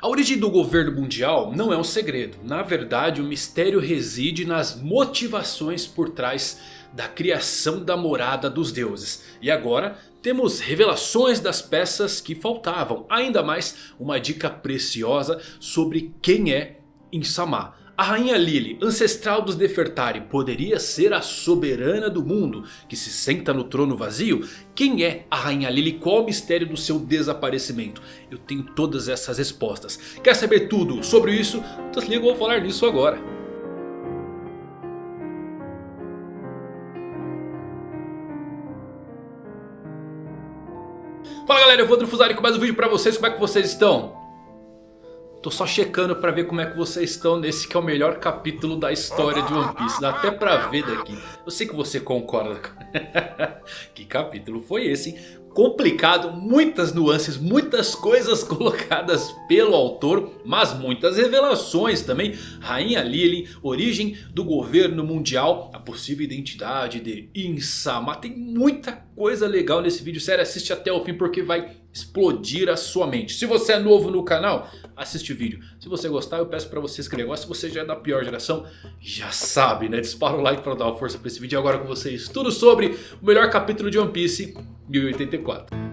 A origem do governo mundial não é um segredo. Na verdade o mistério reside nas motivações por trás da criação da morada dos deuses. E agora temos revelações das peças que faltavam. Ainda mais uma dica preciosa sobre quem é Insama. A rainha Lily, ancestral dos Nefertari, poderia ser a soberana do mundo que se senta no trono vazio? Quem é a rainha Lily? Qual o mistério do seu desaparecimento? Eu tenho todas essas respostas. Quer saber tudo sobre isso? Então se liga, eu vou falar nisso agora. Fala galera, eu vou Fusari com mais um vídeo pra vocês, como é que vocês estão? Tô só checando pra ver como é que vocês estão nesse que é o melhor capítulo da história de One Piece. Dá até pra ver daqui. Eu sei que você concorda. que capítulo foi esse, hein? Complicado, muitas nuances, muitas coisas colocadas pelo autor, mas muitas revelações também. Rainha Lily, origem do governo mundial, a possível identidade de Insama. Tem muita coisa legal nesse vídeo, sério, assiste até o fim porque vai explodir a sua mente. Se você é novo no canal, assiste o vídeo. Se você gostar, eu peço para você inscrever. Se você já é da pior geração, já sabe, né? Dispara o like para dar uma força para esse vídeo. Agora com vocês, tudo sobre o melhor capítulo de One Piece 1084.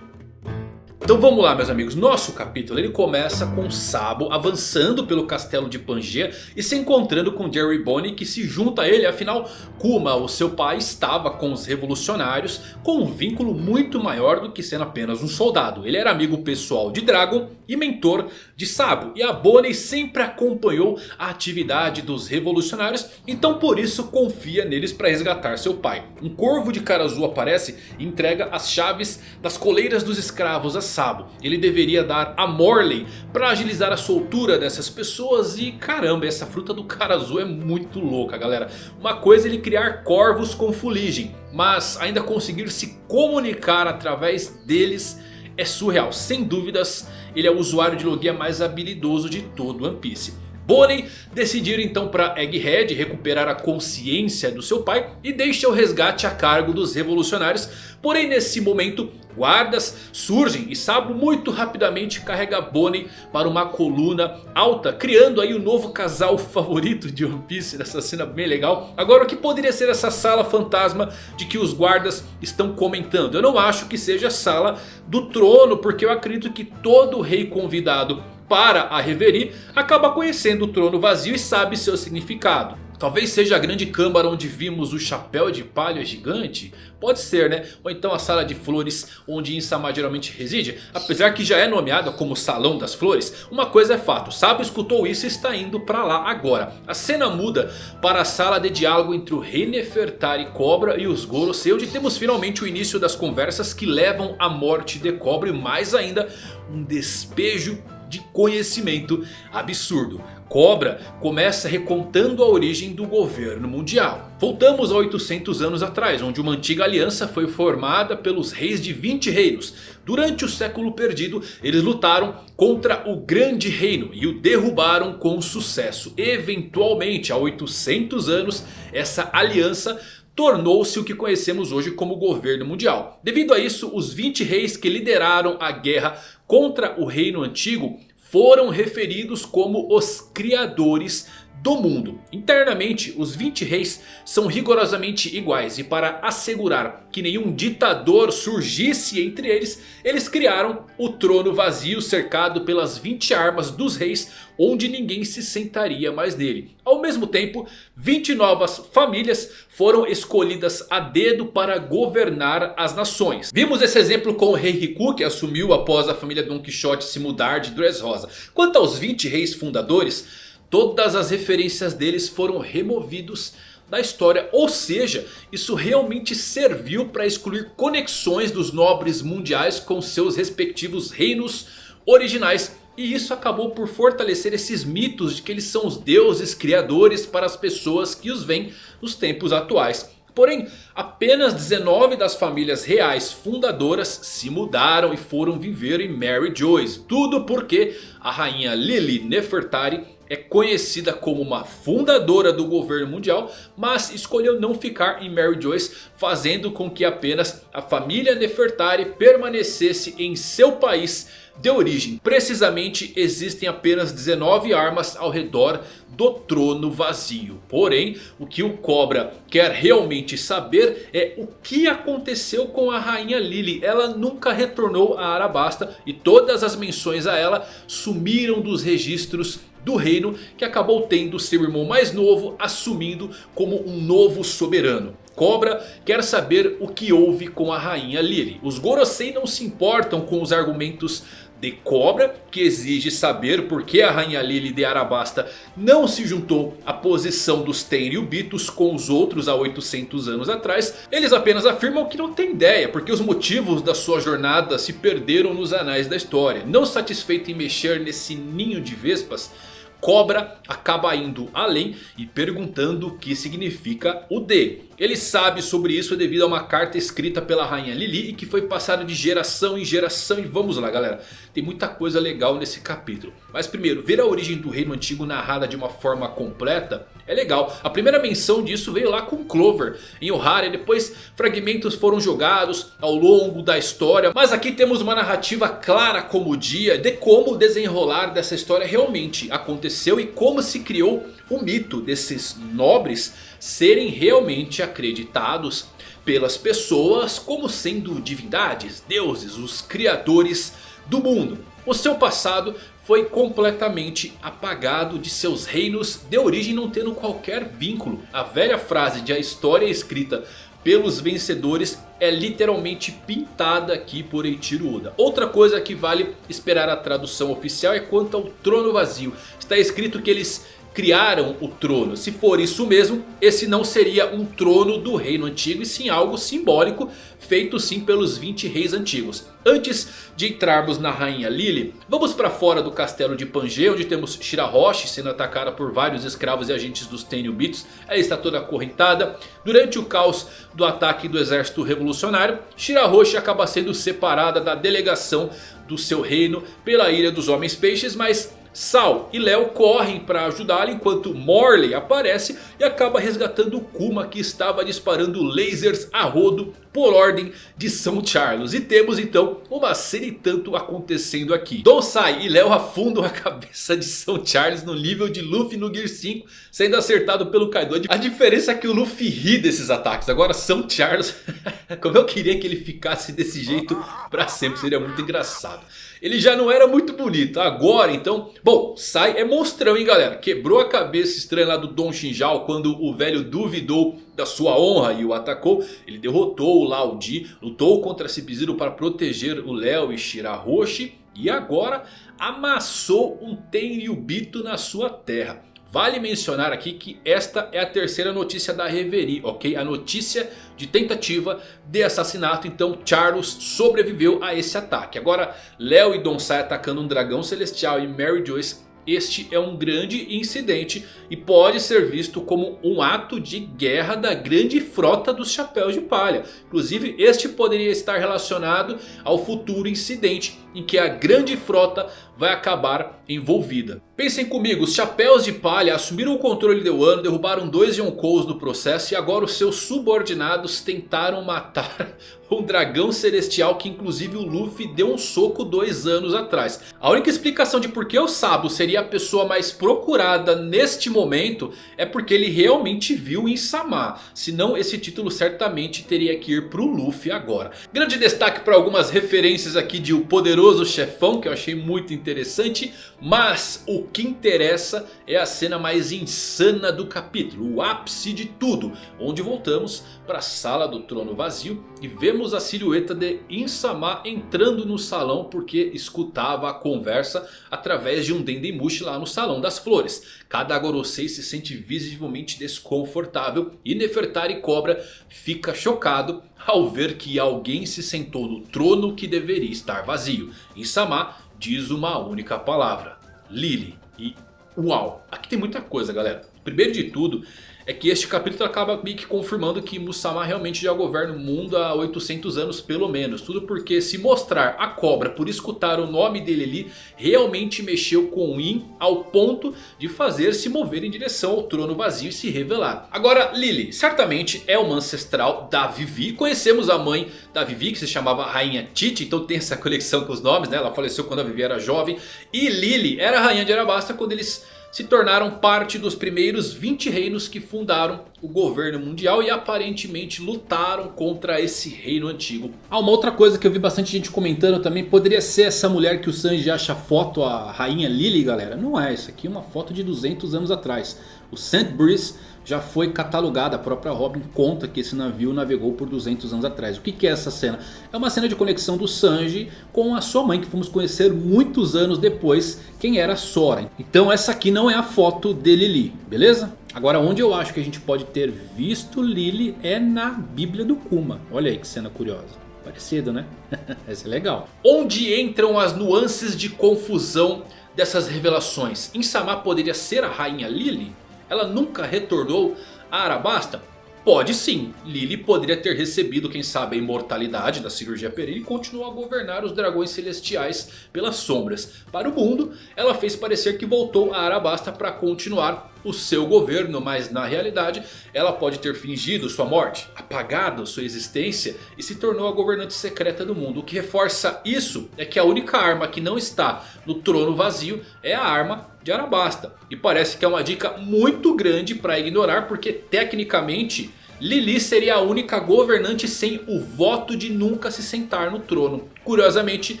Então vamos lá meus amigos, nosso capítulo ele começa com Sabo avançando pelo castelo de Pangaea e se encontrando com Jerry Bonnie que se junta a ele. Afinal, Kuma, o seu pai, estava com os revolucionários com um vínculo muito maior do que sendo apenas um soldado. Ele era amigo pessoal de Dragon e mentor de Sabo. E a Bonnie sempre acompanhou a atividade dos revolucionários, então por isso confia neles para resgatar seu pai. Um corvo de cara azul aparece e entrega as chaves das coleiras dos escravos a Sabo. Ele deveria dar a Morley para agilizar a soltura dessas pessoas. E caramba, essa fruta do cara azul é muito louca galera. Uma coisa é ele criar corvos com fuligem. Mas ainda conseguir se comunicar através deles é surreal. Sem dúvidas ele é o usuário de logia mais habilidoso de todo One Piece. Bonnie decidir então para Egghead recuperar a consciência do seu pai e deixa o resgate a cargo dos revolucionários. Porém nesse momento guardas surgem e Sabo muito rapidamente carrega Bonnie para uma coluna alta. Criando aí o novo casal favorito de One Piece nessa cena bem legal. Agora o que poderia ser essa sala fantasma de que os guardas estão comentando? Eu não acho que seja a sala do trono porque eu acredito que todo rei convidado para a Reverie, acaba conhecendo o trono vazio e sabe seu significado. Talvez seja a grande câmara onde vimos o chapéu de palha gigante. Pode ser né? Ou então a sala de flores onde Insama geralmente reside. Apesar que já é nomeada como Salão das Flores. Uma coisa é fato. Sabo escutou isso e está indo para lá agora. A cena muda para a sala de diálogo entre o rei Nefertari Cobra e os Gorosei. Onde temos finalmente o início das conversas que levam à morte de Cobra. E mais ainda um despejo de conhecimento absurdo. Cobra começa recontando a origem do governo mundial. Voltamos a 800 anos atrás, onde uma antiga aliança foi formada pelos reis de 20 reinos. Durante o século perdido, eles lutaram contra o grande reino e o derrubaram com sucesso. Eventualmente, há 800 anos, essa aliança tornou-se o que conhecemos hoje como governo mundial. Devido a isso, os 20 reis que lideraram a guerra contra o reino antigo foram referidos como os criadores do mundo. Internamente, os 20 reis são rigorosamente iguais. E para assegurar que nenhum ditador surgisse entre eles, eles criaram o trono vazio cercado pelas 20 armas dos reis, onde ninguém se sentaria mais nele. Ao mesmo tempo, 20 novas famílias foram escolhidas a dedo para governar as nações. Vimos esse exemplo com o rei Riku, que assumiu após a família Don Quixote se mudar de Dressrosa. Quanto aos 20 reis fundadores... Todas as referências deles foram removidos da história. Ou seja, isso realmente serviu para excluir conexões dos nobres mundiais com seus respectivos reinos originais. E isso acabou por fortalecer esses mitos de que eles são os deuses criadores para as pessoas que os veem nos tempos atuais. Porém, apenas 19 das famílias reais fundadoras se mudaram e foram viver em Mary Joyce. Tudo porque a rainha Lily Nefertari é conhecida como uma fundadora do governo mundial, mas escolheu não ficar em Mary Joyce, fazendo com que apenas a família Nefertari permanecesse em seu país de origem. Precisamente existem apenas 19 armas ao redor do trono vazio. Porém, o que o Cobra quer realmente saber é o que aconteceu com a rainha Lily. Ela nunca retornou a Arabasta e todas as menções a ela sumiram dos registros do reino que acabou tendo seu irmão mais novo assumindo como um novo soberano. Cobra quer saber o que houve com a rainha Lily. Os Gorosei não se importam com os argumentos de Cobra, que exige saber por que a Rainha Lily de Arabasta não se juntou à posição dos Tenryubitos com os outros há 800 anos atrás. Eles apenas afirmam que não tem ideia, porque os motivos da sua jornada se perderam nos anais da história. Não satisfeito em mexer nesse ninho de vespas... Cobra acaba indo além e perguntando o que significa o D. Ele sabe sobre isso devido a uma carta escrita pela rainha Lili e que foi passada de geração em geração. E vamos lá galera, tem muita coisa legal nesse capítulo. Mas primeiro, ver a origem do reino antigo narrada de uma forma completa é legal. A primeira menção disso veio lá com Clover em Ohara. Depois fragmentos foram jogados ao longo da história. Mas aqui temos uma narrativa clara como o dia de como o desenrolar dessa história realmente aconteceu. E como se criou o mito desses nobres serem realmente acreditados pelas pessoas como sendo divindades, deuses, os criadores do mundo. O seu passado foi completamente apagado de seus reinos de origem não tendo qualquer vínculo. A velha frase de a história escrita pelos vencedores é literalmente pintada aqui por Eiichiro Oda. Outra coisa que vale esperar a tradução oficial é quanto ao trono vazio. Está escrito que eles criaram o trono. Se for isso mesmo, esse não seria um trono do reino antigo e sim algo simbólico feito sim pelos 20 reis antigos. Antes de entrarmos na rainha Lily, vamos para fora do castelo de Pange, onde temos Shirahoshi sendo atacada por vários escravos e agentes dos Tenryubitos. Ela está toda acorrentada. Durante o caos do ataque do exército revolucionário, Shirahoshi acaba sendo separada da delegação do seu reino pela Ilha dos Homens Peixes, mas Sal e Léo correm para ajudá-lo enquanto Morley aparece e acaba resgatando Kuma que estava disparando lasers a rodo por ordem de São Charles. E temos então uma cena e tanto acontecendo aqui. Donsai e Léo afundam a cabeça de São Charles no nível de Luffy no Gear 5 sendo acertado pelo Kaido. A diferença é que o Luffy ri desses ataques. Agora São Charles, como eu queria que ele ficasse desse jeito para sempre, seria muito engraçado. Ele já não era muito bonito. Agora então... Bom, Sai é monstrão hein galera. Quebrou a cabeça estranha lá do Don Shinjao. Quando o velho duvidou da sua honra e o atacou. Ele derrotou o Lao Di. Lutou contra Sub-Zero para proteger o Léo e Shirahoshi. E agora amassou um Tenryubito na sua terra. Vale mencionar aqui que esta é a terceira notícia da Reverie, ok? A notícia de tentativa de assassinato, então Charles sobreviveu a esse ataque. Agora Léo e Donsai atacando um dragão celestial e Mary Joyce este é um grande incidente e pode ser visto como um ato de guerra da grande frota dos Chapéus de Palha. Inclusive este poderia estar relacionado ao futuro incidente em que a grande frota vai acabar envolvida. Pensem comigo, os Chapéus de Palha assumiram o controle de Wano, derrubaram dois Yonkous no processo e agora os seus subordinados tentaram matar um dragão celestial que inclusive o Luffy deu um soco dois anos atrás. A única explicação de por que o Sabo seria a pessoa mais procurada neste momento é porque ele realmente viu em Sama. Senão esse título certamente teria que ir para o Luffy agora. Grande destaque para algumas referências aqui de O Poderoso Chefão que eu achei muito interessante. Mas o que interessa é a cena mais insana do capítulo. O ápice de tudo. Onde voltamos para a sala do trono vazio e vemos a silhueta de Insama entrando no salão porque escutava a conversa através de um Dendemushi lá no salão das flores. Cada Gorosei se sente visivelmente desconfortável e Nefertari Cobra fica chocado ao ver que alguém se sentou no trono que deveria estar vazio. Insama diz uma única palavra, Lily. E uau, aqui tem muita coisa galera. Primeiro de tudo é que este capítulo acaba meio que confirmando que Musama realmente já governa o mundo há 800 anos pelo menos. Tudo porque se mostrar a cobra por escutar o nome dele ali realmente mexeu com In ao ponto de fazer se mover em direção ao trono vazio e se revelar. Agora Lily certamente é uma ancestral da Vivi. Conhecemos a mãe da Vivi que se chamava Rainha Titi, então tem essa conexão com os nomes, né? Ela faleceu quando a Vivi era jovem. E Lily era a rainha de Arabasta quando eles se tornaram parte dos primeiros 20 reinos que fundaram o governo mundial e aparentemente lutaram contra esse reino antigo. Ah, uma outra coisa que eu vi bastante gente comentando também, poderia ser essa mulher que o Sanji acha foto, a rainha Lily galera. Não é, isso aqui é uma foto de 200 anos atrás. O St. Breeze já foi catalogada. A própria Robin conta que esse navio navegou por 200 anos atrás. O que, é essa cena? É uma cena de conexão do Sanji com a sua mãe que fomos conhecer muitos anos depois quem era Sora. Então essa aqui não é a foto de Lily, beleza? Agora onde eu acho que a gente pode ter visto Lily é na Bíblia do Kuma. Olha aí que cena curiosa. Parecido né? Essa é legal. Onde entram as nuances de confusão dessas revelações? Insama poderia ser a rainha Lily? Ela nunca retornou a Arabasta? Pode sim, Lily poderia ter recebido quem sabe a imortalidade da cirurgia perene e continuou a governar os dragões celestiais pelas sombras. Para o mundo, ela fez parecer que voltou a Arabasta para continuar o seu governo, mas na realidade ela pode ter fingido sua morte, apagado sua existência e se tornou a governante secreta do mundo. O que reforça isso é que a única arma que não está no trono vazio é a arma de Arabasta. E parece que é uma dica muito grande para ignorar porque tecnicamente Lili seria a única governante sem o voto de nunca se sentar no trono. Curiosamente,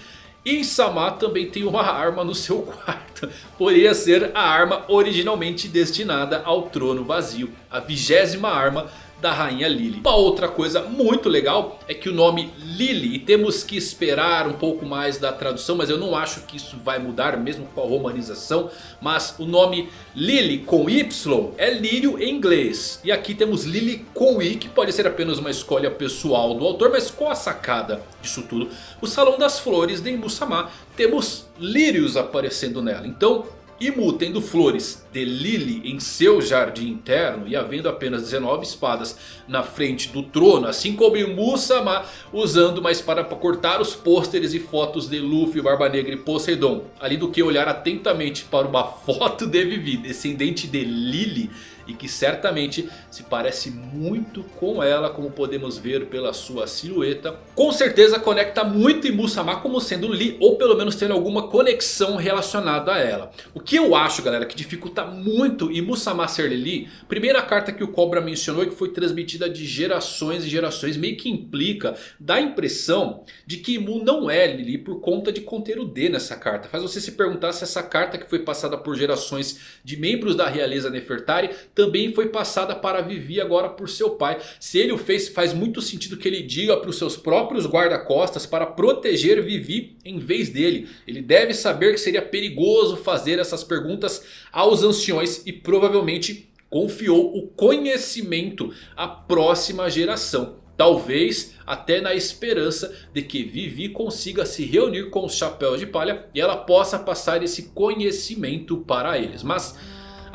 Insama também tem uma arma no seu quarto. Poderia ser a arma originalmente destinada ao trono vazio. A vigésima arma da rainha Lily. Uma outra coisa muito legal é que o nome Lily, e temos que esperar um pouco mais da tradução, mas eu não acho que isso vai mudar mesmo com a romanização. Mas o nome Lily com Y é lírio em inglês. E aqui temos Lily com I, que pode ser apenas uma escolha pessoal do autor, mas qual a sacada disso tudo? O Salão das Flores de Musama temos lírios aparecendo nela. Então Imu tendo flores de Lily em seu jardim interno e havendo apenas 19 espadas na frente do trono. Assim como Imu-sama usando uma espada para cortar os pôsteres e fotos de Luffy, Barba Negra e Poseidon. Ali do que olhar atentamente para uma foto de Vivi, descendente de Lily e que certamente se parece muito com ela, como podemos ver pela sua silhueta. Com certeza conecta muito Imu-sama como sendo Lee, ou pelo menos tendo alguma conexão relacionada a ela. O que eu acho, galera, que dificulta muito Imu-sama ser Lee, primeira carta que o Cobra mencionou e que foi transmitida de gerações e gerações, meio que implica, dá a impressão de que Imu não é Lili por conta de conter o D nessa carta. Faz você se perguntar se essa carta que foi passada por gerações de membros da realeza Nefertari também foi passada para Vivi agora por seu pai. Se ele o fez, faz muito sentido que ele diga para os seus próprios guarda-costas para proteger Vivi em vez dele. Ele deve saber que seria perigoso fazer essas perguntas aos anciões e provavelmente confiou o conhecimento à próxima geração. Talvez até na esperança de que Vivi consiga se reunir com os chapéus de palha e ela possa passar esse conhecimento para eles. Mas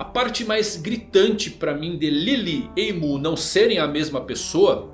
a parte mais gritante para mim de Lily e Mu não serem a mesma pessoa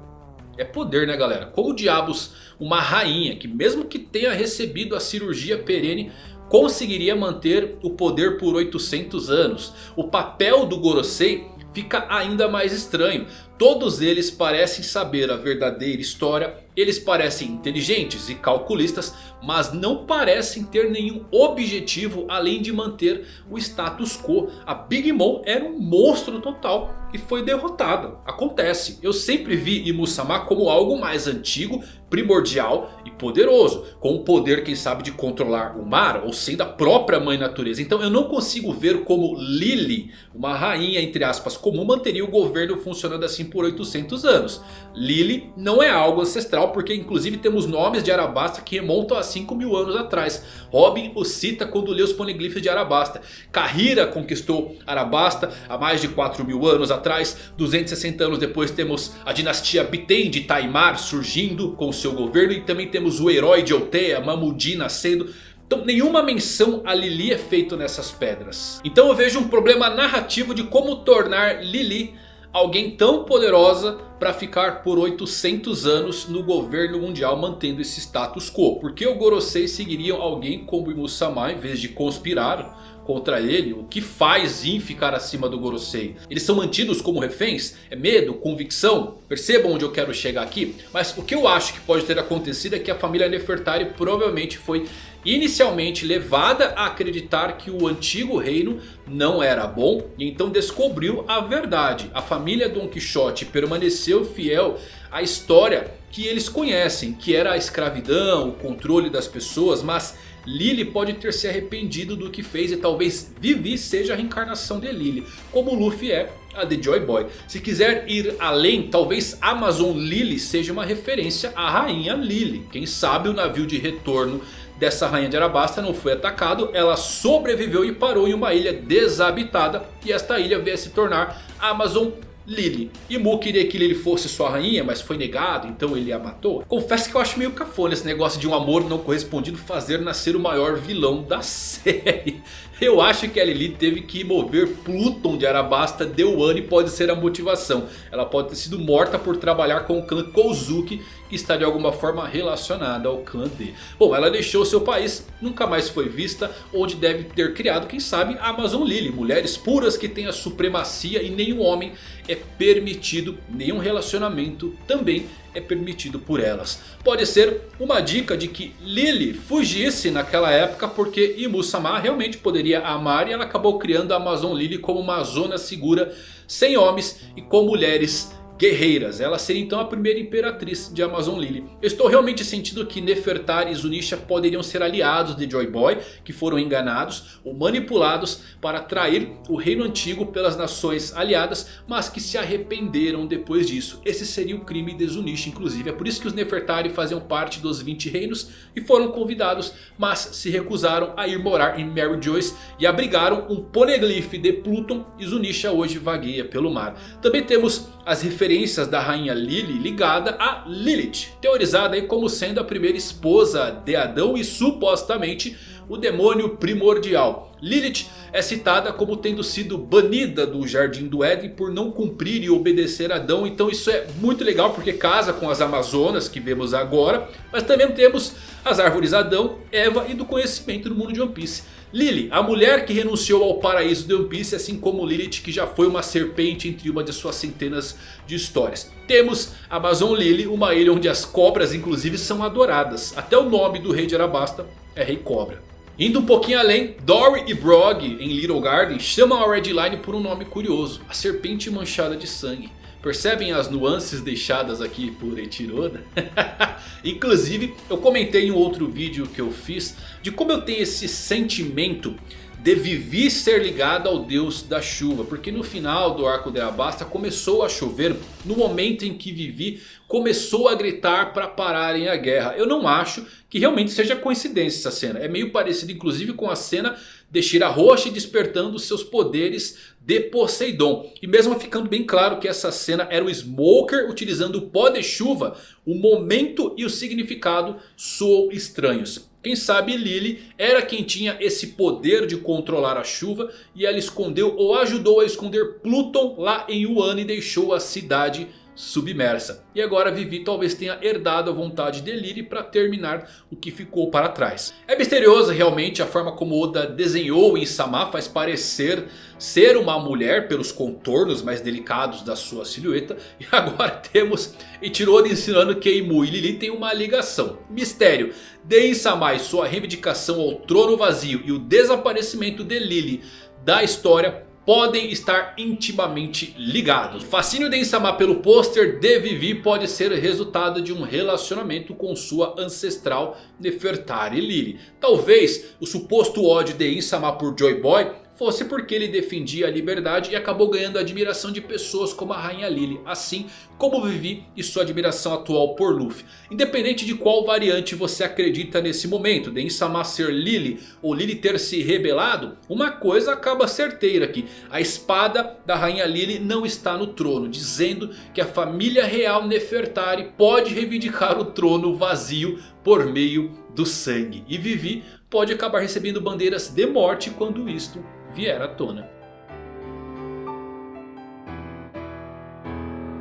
é poder né galera. Como diabos uma rainha que mesmo que tenha recebido a cirurgia perene conseguiria manter o poder por 800 anos. O papel do Gorosei fica ainda mais estranho. Todos eles parecem saber a verdadeira história eles parecem inteligentes e calculistas, mas não parecem ter nenhum objetivo além de manter o status quo. A Big Mom era um monstro total e foi derrotada. Acontece, eu sempre vi Imusama como algo mais antigo, primordial e poderoso. Com o poder quem sabe de controlar o mar ou sendo a própria mãe natureza. Então eu não consigo ver como Lily, uma rainha entre aspas comum, manteria o governo funcionando assim por 800 anos. Lily não é algo ancestral porque inclusive temos nomes de Arabasta que remontam a 5 mil anos atrás. Robin o cita quando lê os poneglyphs de Arabasta. Kahira conquistou Arabasta há mais de 4 mil anos atrás. 260 anos depois temos a dinastia Biten de Taimar surgindo com seu governo. E também temos o herói de Altea, Mamudi nascendo. Então nenhuma menção a Lili é feito nessas pedras. Então eu vejo um problema narrativo de como tornar Lili alguém tão poderosa para ficar por 800 anos no governo mundial mantendo esse status quo. Porque o Gorosei seguiriam alguém como Imusama em vez de conspirar contra ele, o que faz Yin ficar acima do Gorosei? Eles são mantidos como reféns? É medo? Convicção? Percebam onde eu quero chegar aqui? Mas o que eu acho que pode ter acontecido é que a família Nefertari provavelmente foi inicialmente levada a acreditar que o antigo reino não era bom. E então descobriu a verdade. A família Don Quixote permaneceu fiel à história que eles conhecem. Que era a escravidão, o controle das pessoas, mas... Lily pode ter se arrependido do que fez e talvez Vivi seja a reencarnação de Lily. Como Luffy é a de Joy Boy. Se quiser ir além, talvez Amazon Lily seja uma referência à rainha Lily. Quem sabe o navio de retorno dessa rainha de Arabasta não foi atacado. Ela sobreviveu e parou em uma ilha desabitada. E esta ilha veio a se tornar Amazon Lily. E queria que Lily fosse sua rainha, mas foi negado, então ele a matou. Confesso que eu acho meio cafona esse negócio de um amor não correspondido fazer nascer o maior vilão da série. Eu acho que a Lily teve que mover Pluton de Arabasta de Wano e pode ser a motivação. Ela pode ter sido morta por trabalhar com o clã Kozuki está de alguma forma relacionada ao clã D. Bom, ela deixou seu país, nunca mais foi vista, onde deve ter criado, quem sabe, a Amazon Lily. Mulheres puras que têm a supremacia e nenhum homem é permitido, nenhum relacionamento também é permitido por elas. Pode ser uma dica de que Lily fugisse naquela época porque Imusama realmente poderia amar e ela acabou criando a Amazon Lily como uma zona segura sem homens e com mulheres guerreiras. Ela seria então a primeira imperatriz de Amazon Lily. Estou realmente sentindo que Nefertari e Zunisha poderiam ser aliados de Joy Boy. Que foram enganados ou manipulados para trair o reino antigo pelas nações aliadas. Mas que se arrependeram depois disso. Esse seria o crime de Zunisha inclusive. É por isso que os Nefertari faziam parte dos 20 reinos. E foram convidados mas se recusaram a ir morar em Mary Joyce. E abrigaram um poneglyph de Pluton. E Zunisha hoje vagueia pelo mar. Também temos as referências da rainha Lily ligada a Lilith. Teorizada como sendo a primeira esposa de Adão e supostamente o demônio primordial. Lilith é citada como tendo sido banida do Jardim do Éden por não cumprir e obedecer Adão. Então isso é muito legal porque casa com as Amazonas que vemos agora. Mas também temos as árvores Adão, Eva e do conhecimento no mundo de One Piece. Lily, a mulher que renunciou ao paraíso de One Piece, assim como Lilith que já foi uma serpente entre uma de suas centenas de histórias. Temos Amazon Lily, uma ilha onde as cobras inclusive são adoradas. Até o nome do rei de Arabasta é Rei Cobra. Indo um pouquinho além, Dory e Brog em Little Garden chamam a Red Line por um nome curioso. A serpente manchada de sangue. Percebem as nuances deixadas aqui por Etiroda? Inclusive eu comentei em um outro vídeo que eu fiz de como eu tenho esse sentimento de Vivi ser ligado ao deus da chuva. Porque no final do arco de Abasta começou a chover no momento em que Vivi começou a gritar para pararem a guerra. Eu não acho que realmente seja coincidência essa cena. É meio parecido inclusive com a cena de Shira Roche despertando seus poderes de Poseidon. E mesmo ficando bem claro que essa cena era o Smoker utilizando o pó de chuva. O momento e o significado soam estranhos. Quem sabe Lily era quem tinha esse poder de controlar a chuva. E ela escondeu ou ajudou a esconder Pluton lá em Yuan e deixou a cidade submersa. E agora Vivi talvez tenha herdado a vontade de Lily para terminar o que ficou para trás. É misteriosa realmente a forma como Oda desenhou em Sama faz parecer ser uma mulher pelos contornos mais delicados da sua silhueta. E agora temos Ichiroda ensinando que Imu e Lily têm uma ligação. Mistério. De Insama e sua reivindicação ao trono vazio e o desaparecimento de Lily da história podem estar intimamente ligados. O fascínio de Insama pelo pôster de Vivi pode ser resultado de um relacionamento com sua ancestral Nefertari Lily. Talvez o suposto ódio de Insama por Joy Boy fosse porque ele defendia a liberdade e acabou ganhando a admiração de pessoas como a Rainha Lily. Assim como Vivi e sua admiração atual por Luffy. Independente de qual variante você acredita nesse momento. De Insama ser Lily ou Lily ter se rebelado. Uma coisa acaba certeira aqui. A espada da Rainha Lily não está no trono. Dizendo que a família real Nefertari pode reivindicar o trono vazio por meio do sangue. E Vivi pode acabar recebendo bandeiras de morte quando isto vier à tona.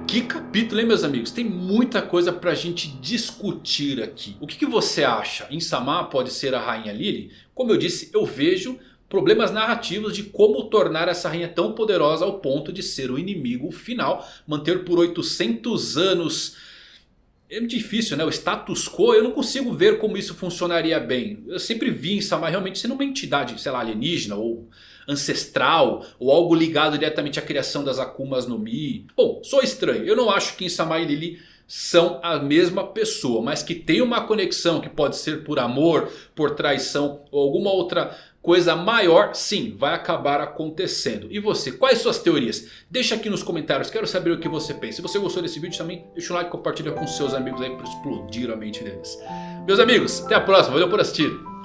Que capítulo, hein meus amigos? Tem muita coisa pra gente discutir aqui. O que, que você acha? Insama pode ser a Rainha Lily? Como eu disse, eu vejo problemas narrativos de como tornar essa rainha tão poderosa ao ponto de ser o inimigo final. Manter por 800 anos... É difícil né, o status quo eu não consigo ver como isso funcionaria bem. Eu sempre vi Insama realmente sendo uma entidade, sei lá, alienígena ou ancestral ou algo ligado diretamente à criação das Akumas no Mi. Bom, sou estranho. Eu não acho que Insama e Lily são a mesma pessoa, mas que tem uma conexão que pode ser por amor, por traição ou alguma outra coisa maior, sim, vai acabar acontecendo. E você, quais suas teorias? Deixa aqui nos comentários, quero saber o que você pensa. Se você gostou desse vídeo também, deixa um like e compartilha com seus amigos aí para explodir a mente deles. Meus amigos, até a próxima, valeu por assistir.